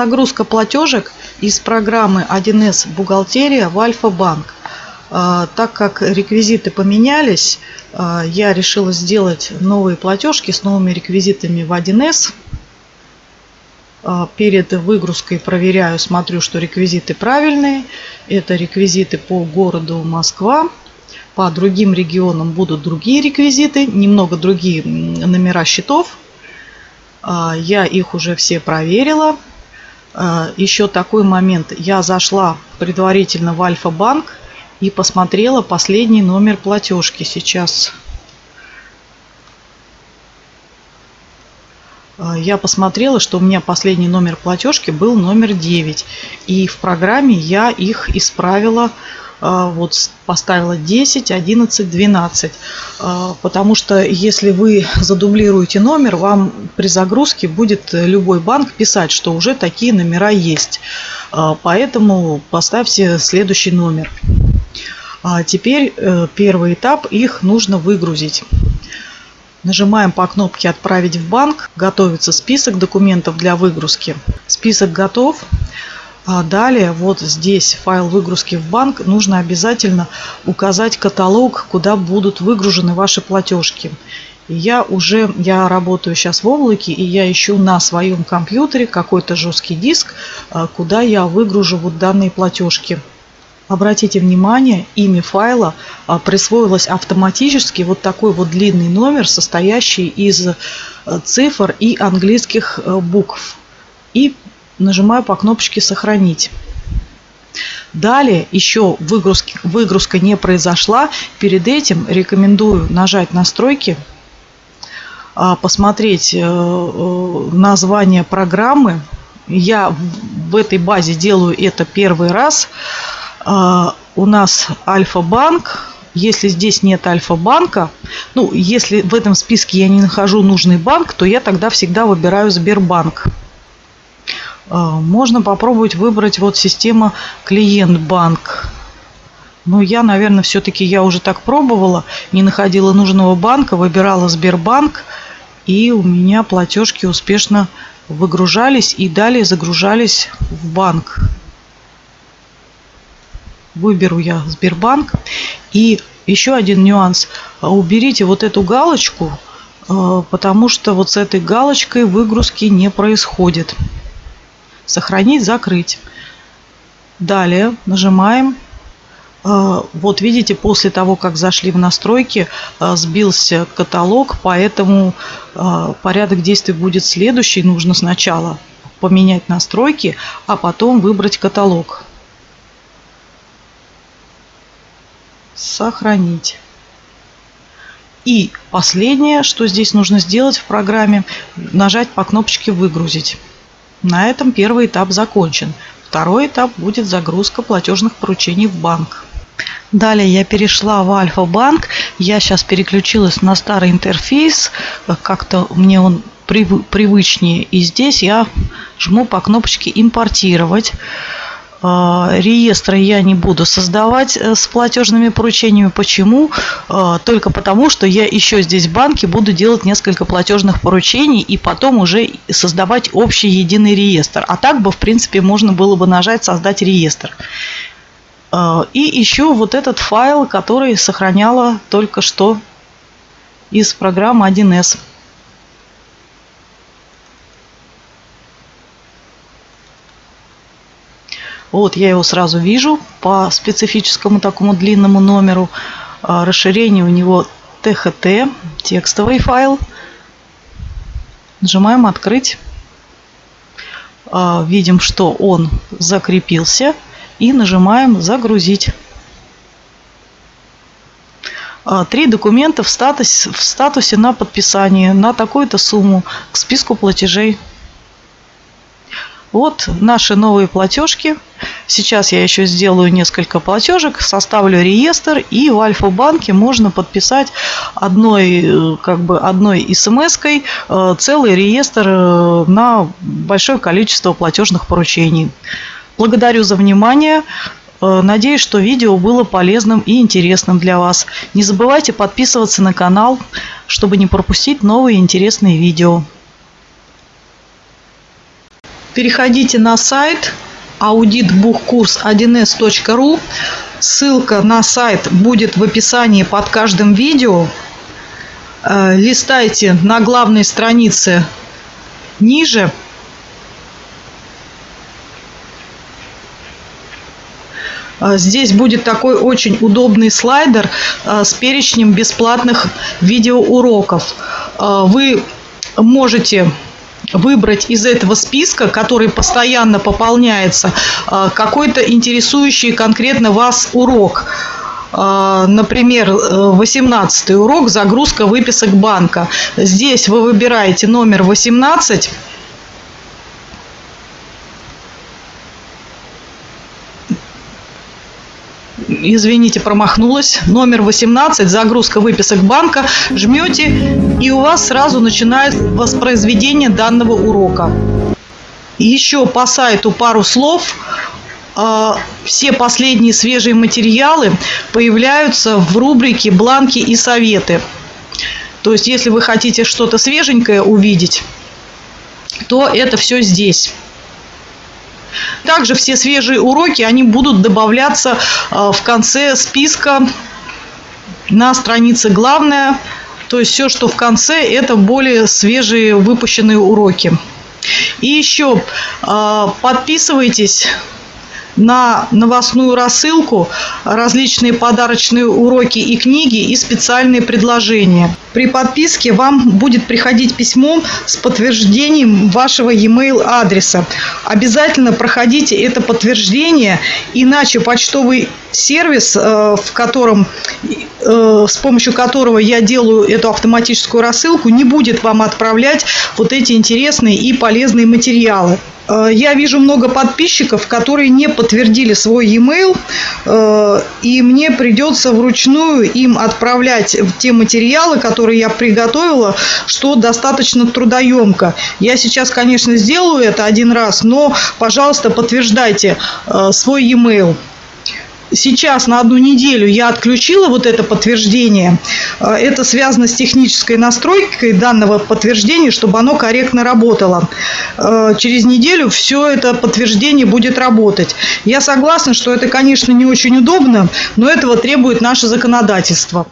Загрузка платежек из программы 1С «Бухгалтерия» в Альфа-банк. А, так как реквизиты поменялись, а, я решила сделать новые платежки с новыми реквизитами в 1С. А, перед выгрузкой проверяю, смотрю, что реквизиты правильные. Это реквизиты по городу Москва. По другим регионам будут другие реквизиты, немного другие номера счетов. Я их уже все проверила. Еще такой момент. Я зашла предварительно в Альфа-банк и посмотрела последний номер платежки. Сейчас я посмотрела, что у меня последний номер платежки был номер 9. И в программе я их исправила а, вот поставила 10, 11, 12. Потому что если вы задублируете номер, вам при загрузке будет любой банк писать, что уже такие номера есть. А, поэтому поставьте следующий номер. А теперь э, первый этап, их нужно выгрузить. Нажимаем по кнопке «Отправить в банк». Готовится список документов для выгрузки. Список готов. А далее вот здесь файл выгрузки в банк нужно обязательно указать каталог, куда будут выгружены ваши платежки. Я уже, я работаю сейчас в облаке, и я ищу на своем компьютере какой-то жесткий диск, а, куда я выгружу вот данные платежки. Обратите внимание, имя файла а, присвоилось автоматически вот такой вот длинный номер, состоящий из цифр и английских букв. И нажимаю по кнопочке «Сохранить». Далее еще выгрузки, выгрузка не произошла. Перед этим рекомендую нажать «Настройки», а, посмотреть э, название программы. Я в этой базе делаю это первый раз. А, у нас Альфа-банк. Если здесь нет Альфа-банка, ну, если в этом списке я не нахожу нужный банк, то я тогда всегда выбираю Сбербанк. А, можно попробовать выбрать вот система клиент-банк. Но я, наверное, все-таки я уже так пробовала, не находила нужного банка, выбирала Сбербанк, и у меня платежки успешно выгружались и далее загружались в банк выберу я Сбербанк. И еще один нюанс. Уберите вот эту галочку, э, потому что вот с этой галочкой выгрузки не происходит. Сохранить, закрыть. Далее нажимаем. Э, вот видите, после того, как зашли в настройки, э, сбился каталог, поэтому порядок действий будет следующий. Нужно сначала поменять настройки, а потом выбрать каталог. сохранить. И последнее, что здесь нужно сделать в программе, нажать по кнопочке «Выгрузить». На этом первый этап закончен. Второй этап будет загрузка платежных поручений в банк. Далее я перешла в Альфа-банк. Я сейчас переключилась на старый интерфейс. Как-то мне он привычнее. И здесь я жму по кнопочке «Импортировать». А, реестра я не буду создавать э, с платежными поручениями. Почему? А, только потому, что я еще здесь в банке буду делать несколько платежных поручений и потом уже создавать общий единый реестр. А так бы, в принципе, можно было бы нажать «Создать реестр». А, и еще вот этот файл, который сохраняла только что из программы 1С. Вот я его сразу вижу по специфическому такому длинному номеру. А, расширение у него THT, текстовый файл. Нажимаем «Открыть». А, видим, что он закрепился. И нажимаем «Загрузить». А, три документа в статусе, в статусе на подписание на такую-то сумму к списку платежей. Вот наши новые платежки. Сейчас я еще сделаю несколько платежек, составлю реестр и в Альфа-банке можно подписать одной, э, как бы одной смс-кой э, целый реестр э, на большое количество платежных поручений. Благодарю за внимание. Надеюсь, что видео было полезным и интересным для вас. Не забывайте подписываться на канал, чтобы не пропустить новые интересные видео. Переходите на сайт auditbuchkurs1s.ru. Ссылка на сайт будет в описании под каждым видео. Э, листайте на главной странице ниже. Э, здесь будет такой очень удобный слайдер э, с перечнем бесплатных видеоуроков. Вы можете выбрать из этого списка, который постоянно пополняется, а, какой-то интересующий конкретно вас урок. А, например, 18 урок «Загрузка выписок банка». Здесь вы выбираете номер 18 извините, промахнулась. Номер 18, загрузка выписок банка. Жмете, и у вас сразу начинает воспроизведение данного урока. Еще по сайту пару слов. А, все последние свежие материалы появляются в рубрике «Бланки и советы». То есть, если вы хотите что-то свеженькое увидеть, то это все здесь. Также все свежие уроки, они будут добавляться э, в конце списка на странице «Главное». То есть все, что в конце, это более свежие выпущенные уроки. И еще э, подписывайтесь на новостную рассылку различные подарочные уроки и книги и специальные предложения. При подписке вам будет приходить письмо с подтверждением вашего e-mail адреса. Обязательно проходите это подтверждение, иначе почтовый сервис, э, в котором, с помощью которого я делаю эту автоматическую рассылку, не будет вам отправлять вот эти интересные и полезные материалы. Э, я вижу много подписчиков, которые не подтвердили свой e-mail, и мне придется вручную им отправлять те материалы, которые я приготовила, что достаточно трудоемко. Я сейчас, конечно, сделаю это один раз, но, пожалуйста, подтверждайте свой e-mail сейчас на одну неделю я отключила вот это подтверждение. Э, это связано с технической настройкой данного подтверждения, чтобы оно корректно работало. Э, через неделю все это подтверждение будет работать. Я согласна, что это, конечно, не очень удобно, но этого требует наше законодательство.